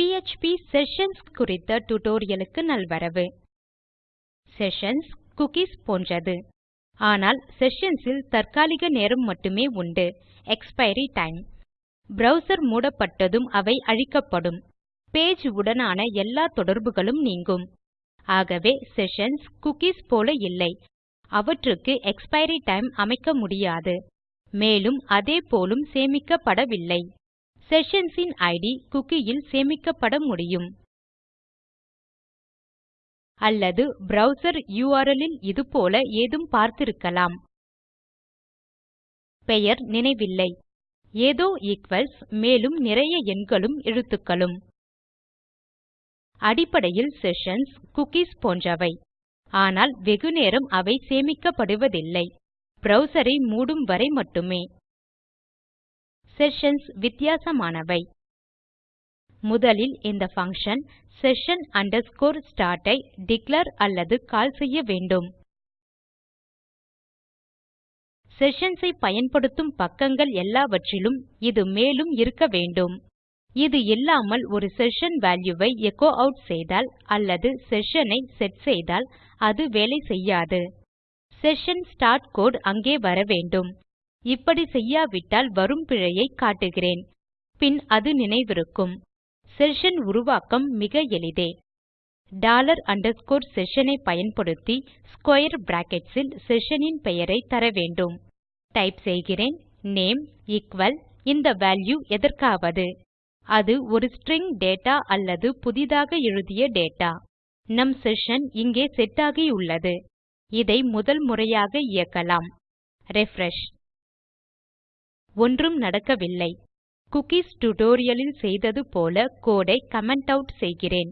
PHP sessions குறித்த tutorialக்கு நல்வரவு. Sessions cookies போன்றது. ஆனால் செஷன்ஸ் தற்காலிக நேரம் மட்டுமே உண்டு. எக்ஸ்பைரி டைம் browser மூடப்பட்டதும் அவை அழிக்கப்படும். பேஜ் உடனான எல்லா தொடர்புகளும் நீங்கும். ஆகவே செஷன்ஸ் குக்கீஸ் போல இல்லை. அவற்றுக்கு எக்ஸ்பைரி டைம் அமைக்க முடியாது. மேலும் அதே போலும் சேமிக்கப்படவில்லை. செஷன்ஸ் ன் இட் குக்கி இல் சேமிக்கப்பட முடியும். அல்லது ப்ரவ்சர் URL ல் இதுபோல ஏதும் பார்த்திருக்கலாம். பெயர் நினைவில்லை. ஏதோ ஈக்வல்ஸ் மேலும் நிறைய எண்களும் எழுத்துக்களும். அடிப்படையில் செஷன்ஸ் குக்கீஸ் போன்றவை. ஆனால் வெகுநேரம் அவை சேமிக்கப்படுவதில்லை. browser ஐ மூடும் வரை மட்டுமே. செஷன்ஸ் வித்தியாசமானவை. முதலில் இந்த function session start ஐ டிக்ளேர் அல்லது கால் செய்ய வேண்டும். செஷன்ஸ் ஐ பயன்படுத்தும் பக்கங்கள் எல்லாவற்றிலும் இது மேலும் இருக்க வேண்டும். இது இல்லாமல் ஒரு செஷன் வால்யூ ஐ எச்சோ ஆட் செய்தால் அல்லது செஷன் ஐ செட் செய்தால் அது வேலை செய்யாது. செஷன் ஸ்டார்ட் கோடு அங்கே வர வேண்டும். இப்படி செய்யாவிட்டால் வரும் பிழையை காட்டுகிறேன். பின் அது நினைவிருக்கும். செஷன் உருவாக்கம் மிக எளிதே. டாலர் அண்டர்ஸ்கோர் செஷன் ஐ பயன்படுத்தி ஸ்க்வேர் பிராக்கெட்ஸ் செஷனின் செஷன் பெயரை தர வேண்டும். டைப் செய்கிறேன் நேம் ஈக்குவல் இந்த வால்யூ எதற்காவது. அது ஒரு ஸ்ட்ரிங் டேட்டா அல்லது புதிதாக எழுதிய டேட்டா. நம் செஷன் இங்கே செட் ஆகியுள்ளது இதை முதல் முறையாக இயக்கலாம். ரிஃப்ரெஷ். ஒன்றும் நடக்கவில்லை. குக்கீஸ் tutorial ல் செய்தது போல கோடை ஐ கமெண்ட் ஆட் செய்கிறேன்.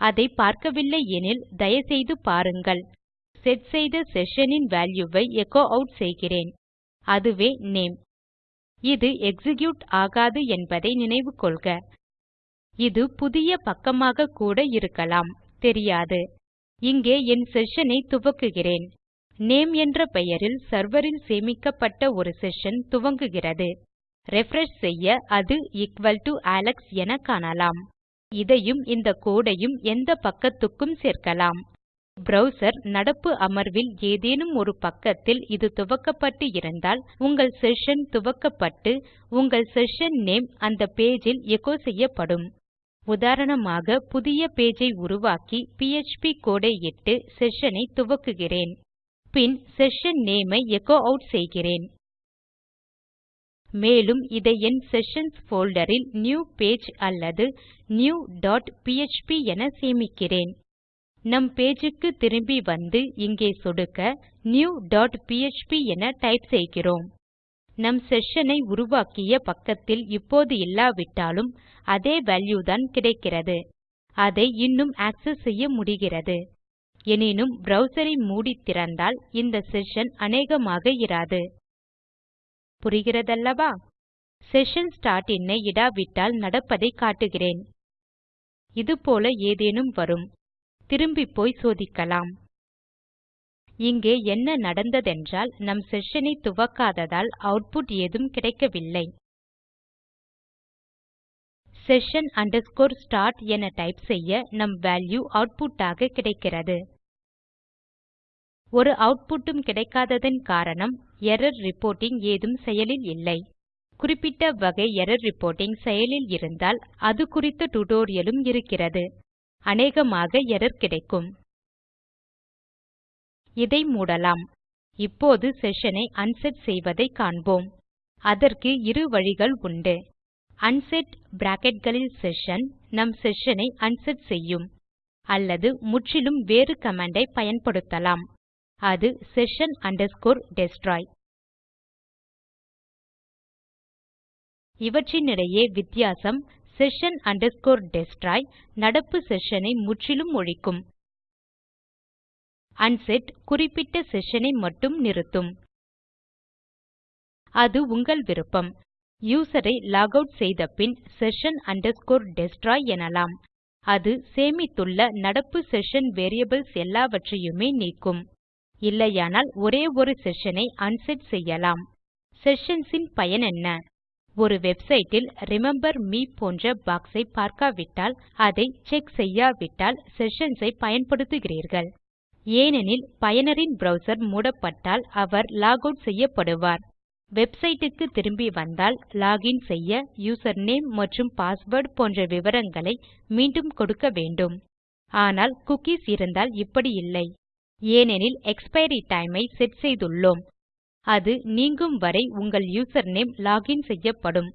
அதை பார்க்கவில்லை எனில் தயவுசெய்து பாருங்கள். செட் செய்த செஷன் ன் வால்யூ ஐ எச்சோ ஆட் செய்கிறேன். அதுவே நேம் இது எக்ஸிக்யூட் ஆகாது என்பதை நினைவு கொள்க. இது புதிய பக்கமாக கூட இருக்கலாம். தெரியாது. இங்கே என் செஷன் ஐ துவக்குகிறேன். நேம் என்ற பெயரில் செர்வர் சேமிக்கப்பட்ட ஒரு செஷன் துவங்குகிறது. ரிஃப்ரெஷ் செய்ய அது எக்குவல் டோ அலெக்ஸ் என காணலாம். இதையும் இந்த கோடு ஐயும் எந்த பக்கத்துக்கும் சேர்க்கலாம். ப்ரவ்சர் நடப்பு அமர்வில் ஏதேனும் ஒரு பக்கத்தில் இது துவக்கப்பட்டு இருந்தால் உங்கள் செஷன் துவக்கப்பட்டு உங்கள் செஷன் நேம் அந்த பேஜ் ல் எச்சோ செய்யப்படும். உதாரணமாக புதிய பேஜ் ஐ உருவாக்கி பிஎச்பி கோடு ஐ இட்டு செஷன் ஐ துவக்குகிறேன். பின் செஷன் நேம் ஐ எச்சோ ஆட் செய்கிறேன். மேலும் இதை என் செஷன்ஸ் போல்டர் ல் நியூ பேஜ் அல்லது நியூ டாட் பிஎச்பி என சேமிக்கிறேன். நம் பேஜ் க்கு திரும்பி வந்து இங்கே சொடுக்க நியூ டாட் பிஎச்பி என டைப் செய்கிறோம். நம் செஷன் ஐ உருவாக்கிய பக்கத்தில் இப்போது இல்லாவிட்டாலும் அதே வால்யூ தான் கிடைக்கிறது. அதை இன்னும் ஆக்செஸ் செய்ய முடிகிறது. எனினும் browser ஐ மூடி திறந்தால் இந்த செஷன் அநேகமாக இராது. புரிகிறதல்லவா? செஷன் ஸ்டார்ட் இன்னை ஐ இடாவிட்டால் நடப்பதை காட்டுகிறேன். இதுபோல ஏதேனும் வரும். திரும்பிப்போய் சோதிக்கலாம். இங்கே என்ன நடந்ததென்றால் நம் செஷன் ஐ துவக்காததால் அவுட்புட் ஏதும் கிடைக்கவில்லை. session start என டைப் செய்ய நம் வால்யூ அவுட்புட்டாக ஆக கிடைக்கிறது. ஒரு அவுட்புட்டும் கிடைக்காததன் காரணம் எர்ரர் ரிப்போர்ட்டிங் ஏதும் செயலில் இல்லை. குறிப்பிட்ட வகை எர்ரர் ரிப்போர்ட்டிங் செயலில் இருந்தால் அது குறித்த டுடோரியலும் இருக்கிறது. அநேகமாக எர்ரர் கிடைக்கும். இதை மூடலாம். இப்போது செஷன் ஐ அன்செட் செய்வதை காண்போம். அதற்கு இரு வழிகள் உண்டு. அன்செட் bracketகளில் செஷன் நம் செஷன் ஐ அன்செட் செய்யும். அல்லது முற்றிலும் வேறு கமாண்ட் ஐ பயன்படுத்தலாம். அது session destroy. இவற்றினிடையே வித்தியாசம் session destroy நடப்பு செஷன் ஐ முற்றிலும் ஒழிக்கும். அன்செட் குறிப்பிட்ட செஷன் ஐ மட்டும் நிறுத்தும். அது உங்கள் விருப்பம். யூசர் ஐ லாக் ஆட் செய்த பின் session destroy எனலாம். அது சேமித்துள்ள நடப்பு செஷன் வேரியபிள்ஸ் எல்லாவற்றையுமே நீக்கும். இல்லையானால் ஒரே ஒரு செஷனை அன்செட் செய்யலாம். செஷன்ஸ் பயன் என்ன? ஒரு வெப்சைட்டில் ரிமெம்பர் மீ போன்ற பாக்ஸை ஐ பார்க்காவிட்டால் அதை செக் செய்யாவிட்டால் செஷன்ஸ் ஐ பயன்படுத்துகிறீர்கள். ஏனெனில் பயனரின் ப்ரவ்சர் மூடப்பட்டால் அவர் லாக் ஆட் செய்யப்படுவார். வெப்சைட் க்கு திரும்பி வந்தால் லாகின் செய்ய யூசர்நேம் மற்றும் பாஸ்வேர்ட் போன்ற விவரங்களை மீண்டும் கொடுக்க வேண்டும். ஆனால் குக்கீஸ் இருந்தால் இப்படி இல்லை. ஏனெனில் எக்ஸ்பைரி டைம் ஐ செட் செய்துள்ளோம். அது நீங்கும் வரை உங்கள் யூசர்நேம் லாக் இன் செய்யப்படும்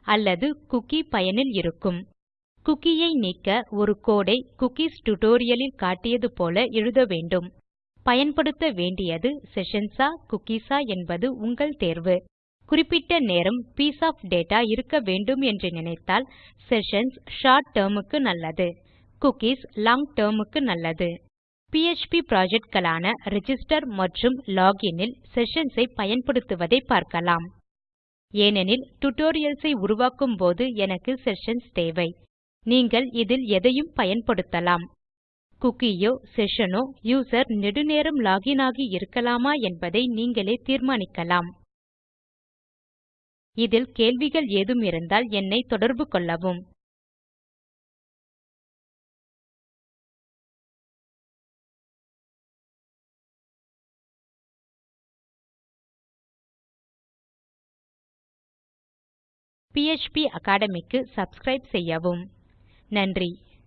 அல்லது குக்கி பயனில் இருக்கும். குக்கி ஐ நீக்க ஒரு கோடு ஐ குக்கீஸ் டியூட்டோரியல் ல் காட்டியது போல எழுத வேண்டும். பயன்படுத்த வேண்டியது செஷன்ஸ் ஆ குக்கீஸ் ஆ என்பது உங்கள் தேர்வு. குறிப்பிட்ட நேரம் பீஸ் ஆஃப் டேட்டா இருக்க வேண்டும் என்று நினைத்தால் செஷன்ஸ் ஷார்ட் டேர்முக்கு நல்லது. குக்கீஸ் லாங் டேர்முக்கு நல்லது. PHP ப்ராஜெக்ட்களான ரிஜிஸ்டர் மற்றும் Login ல் செஷன்ஸ் ஐ பயன்படுத்துவதை பார்க்கலாம். ஏனெனில் tutorials ஐ உருவாக்கும் போது எனக்கு செஷன்ஸ் தேவை. நீங்கள் இதில் எதையும் பயன்படுத்தலாம். குக்கி செஷனோ யூசர் நெடுநேரம் லாக் ஆகி இருக்கலாமா என்பதை நீங்களே தீர்மானிக்கலாம். இதில் கேள்விகள் ஏதும் இருந்தால் என்னை தொடர்பு கொள்ளவும். பிஎச்பி அக்காடமி க்கு சப்ஸ்கிரைப் செய்யவும். நன்றி.